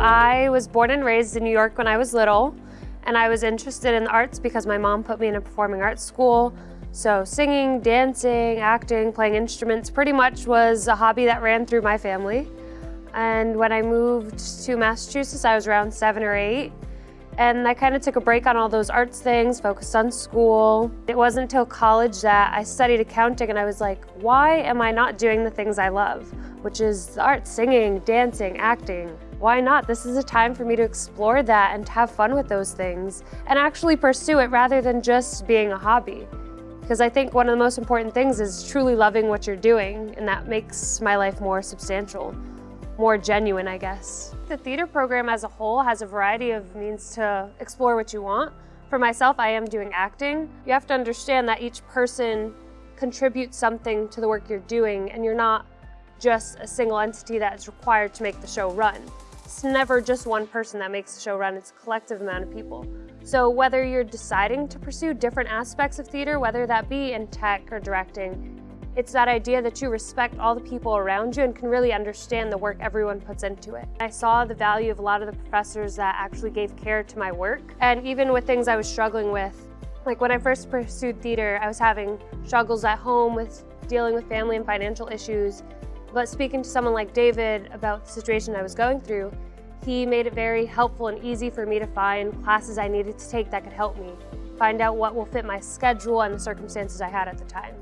I was born and raised in New York when I was little, and I was interested in the arts because my mom put me in a performing arts school. So singing, dancing, acting, playing instruments pretty much was a hobby that ran through my family. And when I moved to Massachusetts, I was around seven or eight. And I kind of took a break on all those arts things, focused on school. It wasn't until college that I studied accounting and I was like, why am I not doing the things I love? Which is art, singing, dancing, acting. Why not? This is a time for me to explore that and to have fun with those things and actually pursue it rather than just being a hobby. Because I think one of the most important things is truly loving what you're doing and that makes my life more substantial more genuine, I guess. The theater program as a whole has a variety of means to explore what you want. For myself, I am doing acting. You have to understand that each person contributes something to the work you're doing and you're not just a single entity that's required to make the show run. It's never just one person that makes the show run, it's a collective amount of people. So whether you're deciding to pursue different aspects of theater, whether that be in tech or directing, it's that idea that you respect all the people around you and can really understand the work everyone puts into it. I saw the value of a lot of the professors that actually gave care to my work. And even with things I was struggling with, like when I first pursued theater, I was having struggles at home with dealing with family and financial issues. But speaking to someone like David about the situation I was going through, he made it very helpful and easy for me to find classes I needed to take that could help me, find out what will fit my schedule and the circumstances I had at the time.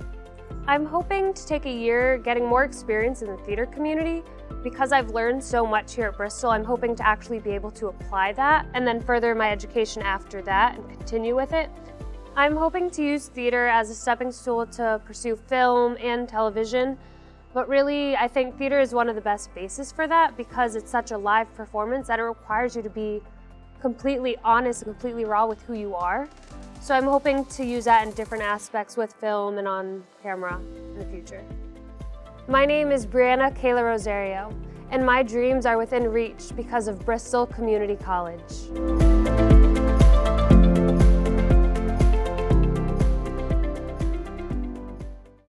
I'm hoping to take a year getting more experience in the theater community. Because I've learned so much here at Bristol, I'm hoping to actually be able to apply that and then further my education after that and continue with it. I'm hoping to use theater as a stepping stool to pursue film and television, but really I think theater is one of the best bases for that because it's such a live performance that it requires you to be completely honest and completely raw with who you are. So I'm hoping to use that in different aspects with film and on camera in the future. My name is Brianna Kayla Rosario, and my dreams are within reach because of Bristol Community College.